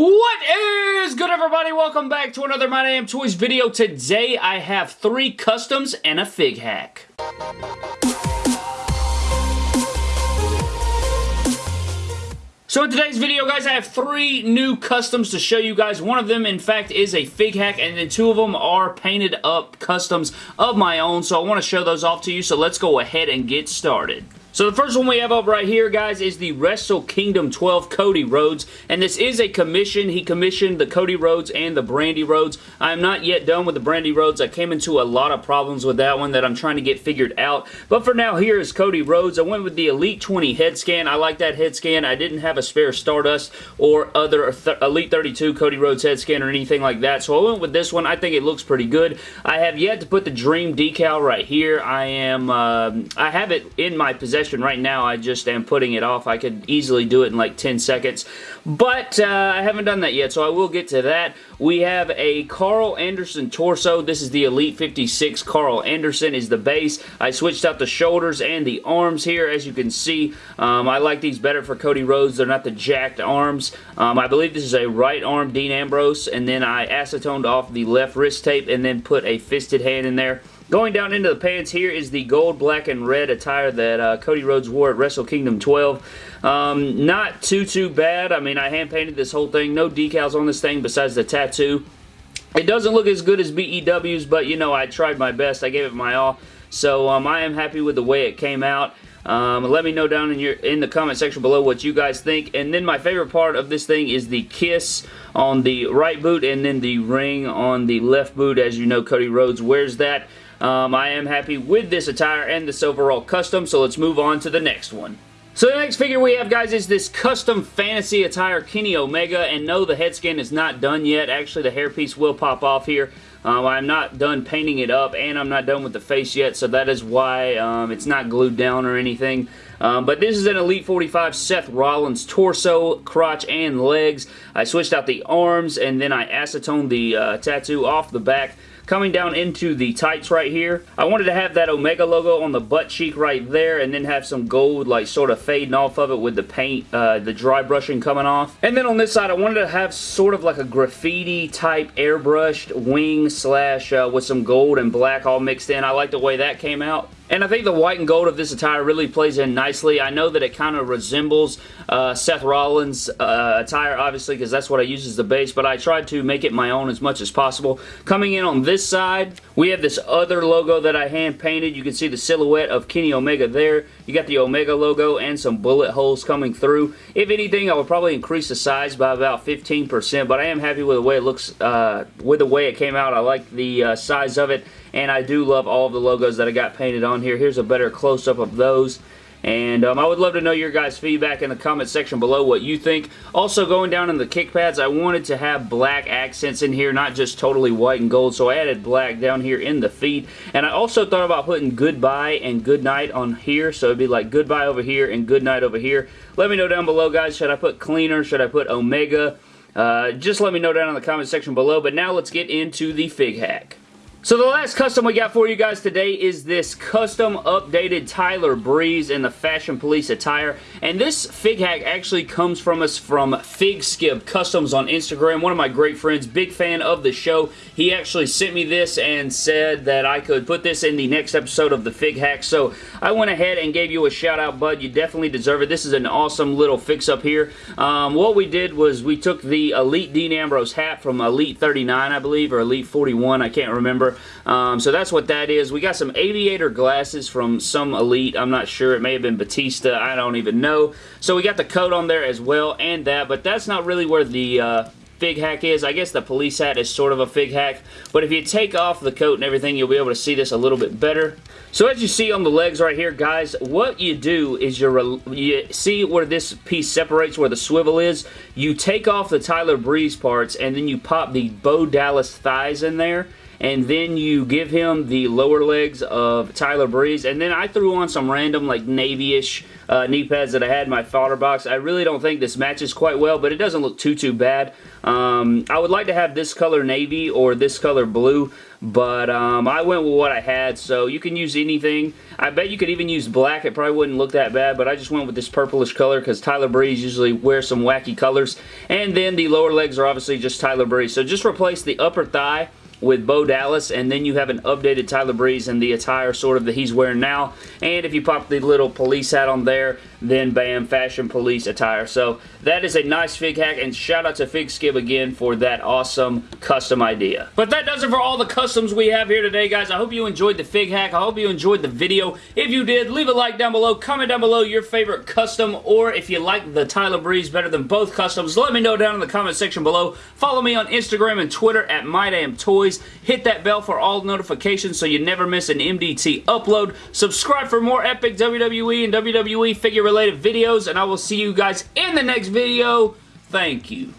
What is good everybody? Welcome back to another My Damn Toys video. Today I have three customs and a fig hack. So in today's video, guys, I have three new customs to show you guys. One of them, in fact, is a fig hack, and then two of them are painted up customs of my own, so I want to show those off to you, so let's go ahead and get started. So the first one we have up right here, guys, is the Wrestle Kingdom 12 Cody Rhodes, and this is a commission. He commissioned the Cody Rhodes and the Brandi Rhodes. I am not yet done with the Brandi Rhodes. I came into a lot of problems with that one that I'm trying to get figured out, but for now, here is Cody Rhodes. I went with the Elite 20 head scan. I like that head scan. I didn't have a spare Stardust or other th Elite 32 Cody Rhodes head scan or anything like that, so I went with this one. I think it looks pretty good. I have yet to put the Dream decal right here. I am, uh, I have it in my possession right now. I just am putting it off. I could easily do it in like 10 seconds. But uh, I haven't done that yet, so I will get to that. We have a Carl Anderson torso. This is the Elite 56 Carl Anderson is the base. I switched out the shoulders and the arms here, as you can see. Um, I like these better for Cody Rhodes. They're not the jacked arms. Um, I believe this is a right arm Dean Ambrose, and then I acetoned off the left wrist tape and then put a fisted hand in there. Going down into the pants here is the gold, black, and red attire that uh, Cody Rhodes wore at Wrestle Kingdom 12. Um, not too, too bad. I mean, I hand-painted this whole thing. No decals on this thing besides the tattoo. It doesn't look as good as BEW's, but, you know, I tried my best. I gave it my all. So, um, I am happy with the way it came out. Um, let me know down in your in the comment section below what you guys think. And then my favorite part of this thing is the kiss on the right boot and then the ring on the left boot. As you know, Cody Rhodes wears that. Um, I am happy with this attire and this overall custom, so let's move on to the next one. So the next figure we have, guys, is this custom fantasy attire Kenny Omega, and no, the head skin is not done yet. Actually, the hairpiece will pop off here. Um, I'm not done painting it up, and I'm not done with the face yet, so that is why um, it's not glued down or anything. Um, but this is an Elite 45 Seth Rollins torso, crotch, and legs. I switched out the arms, and then I acetoned the uh, tattoo off the back coming down into the tights right here. I wanted to have that Omega logo on the butt cheek right there and then have some gold like sort of fading off of it with the paint, uh, the dry brushing coming off. And then on this side I wanted to have sort of like a graffiti type airbrushed wing slash uh, with some gold and black all mixed in. I like the way that came out. And I think the white and gold of this attire really plays in nicely. I know that it kind of resembles uh, Seth Rollins' uh, attire, obviously, because that's what I use as the base, but I tried to make it my own as much as possible. Coming in on this side, we have this other logo that I hand-painted. You can see the silhouette of Kenny Omega there. You got the Omega logo and some bullet holes coming through. If anything, I would probably increase the size by about 15%, but I am happy with the way it looks, uh, with the way it came out. I like the uh, size of it, and I do love all of the logos that I got painted on here. Here's a better close-up of those. And um, I would love to know your guys' feedback in the comment section below what you think. Also, going down in the kick pads, I wanted to have black accents in here, not just totally white and gold, so I added black down here in the feet. And I also thought about putting goodbye and goodnight on here, so it'd be like goodbye over here and goodnight over here. Let me know down below, guys. Should I put cleaner? Should I put Omega? Uh, just let me know down in the comment section below. But now let's get into the fig hack. So the last custom we got for you guys today is this custom updated Tyler Breeze in the Fashion Police attire. And this fig hack actually comes from us from Fig Skip Customs on Instagram. One of my great friends, big fan of the show. He actually sent me this and said that I could put this in the next episode of the fig hack. So I went ahead and gave you a shout out, bud. You definitely deserve it. This is an awesome little fix up here. Um, what we did was we took the Elite Dean Ambrose hat from Elite 39, I believe, or Elite 41. I can't remember. Um, so that's what that is. We got some aviator glasses from some Elite. I'm not sure. It may have been Batista. I don't even know. So we got the coat on there as well and that, but that's not really where the uh, fig hack is. I guess the police hat is sort of a fig hack, but if you take off the coat and everything, you'll be able to see this a little bit better. So as you see on the legs right here, guys, what you do is you you see where this piece separates, where the swivel is. You take off the Tyler Breeze parts, and then you pop the Bo Dallas thighs in there, and then you give him the lower legs of Tyler Breeze, and then I threw on some random like navy-ish uh, knee pads that I had in my fodder box. I really don't think this matches quite well, but it doesn't look too, too bad. Um, I would like to have this color navy or this color blue, but um, I went with what I had, so you can use anything. I bet you could even use black. It probably wouldn't look that bad, but I just went with this purplish color because Tyler Breeze usually wears some wacky colors. And then the lower legs are obviously just Tyler Breeze. So just replace the upper thigh with Bo Dallas, and then you have an updated Tyler Breeze and the attire sort of that he's wearing now. And if you pop the little police hat on there, then bam, fashion police attire. So that is a nice fig hack, and shout out to Fig Skib again for that awesome custom idea. But that does it for all the customs we have here today, guys. I hope you enjoyed the fig hack. I hope you enjoyed the video. If you did, leave a like down below. Comment down below your favorite custom, or if you like the Tyler Breeze better than both customs, let me know down in the comment section below. Follow me on Instagram and Twitter at MyDamnToys. Hit that bell for all notifications so you never miss an MDT upload. Subscribe for more epic WWE and WWE figure related videos, and I will see you guys in the next video. Thank you.